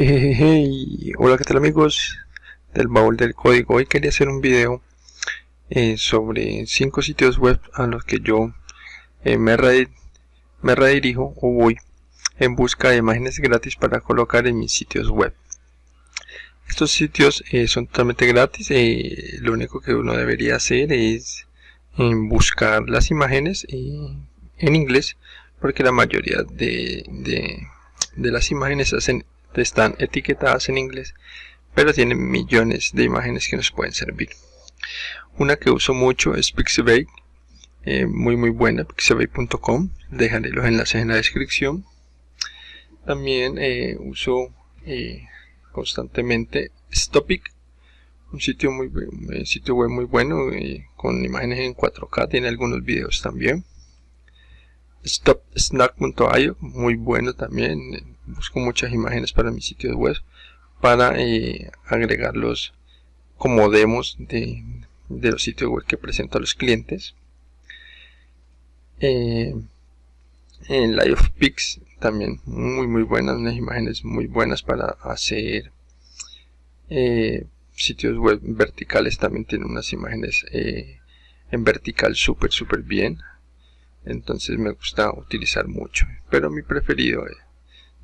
Hola qué tal amigos del baúl del código. Hoy quería hacer un video eh, sobre cinco sitios web a los que yo eh, me, redirijo o voy en busca de imágenes gratis para colocar en mis sitios web. Estos sitios eh, son totalmente gratis. Lo único que uno debería hacer es buscar las imágenes en inglés porque la mayoría de, de las imágenes hacen están etiquetadas en inglés pero tienen millones de imágenes que nos pueden servir. Una que uso mucho es Pixabay eh, muy muy buena pixabay.com dejaré los enlaces en la descripción. También eh, uso eh, constantemente Stopic un sitio muy un sitio web muy bueno con imágenes en 4K tiene algunos videos también. StopSnack.io muy bueno también busco muchas imágenes para mi sitio web para eh, agregarlos como demos de, los sitios web que presento a los clientes. Eh, en Live Pix también muy muy buenas unas imágenes muy buenas para hacer eh, sitios web verticales. También tiene unas imágenes en vertical súper súper bien. Entonces me gusta utilizar mucho pero mi preferido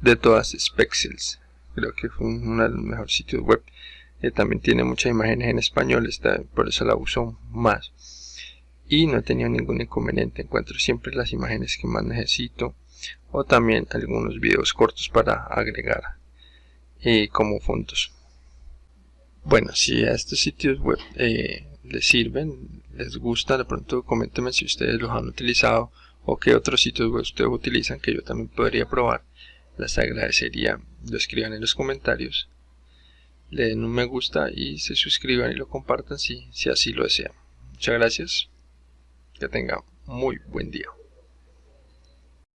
de todas es Pexels creo que fue uno de los mejores sitios web. Eh, también tiene muchas imágenes en español está, por eso la uso más. Y no he tenido ningún inconveniente. Encuentro siempre las imágenes que más necesito. O también algunos videos cortos para agregar eh, como fondos. Bueno si a estos sitios web eh, les sirven les gusta de pronto coméntenme si ustedes los han utilizado o qué otros sitios web ustedes utilizan que yo también podría probar les agradecería. Lo escriban en los comentarios. Le den un me gusta y se suscriban y lo compartan si, si así lo desean. Muchas gracias. Que tengan muy buen día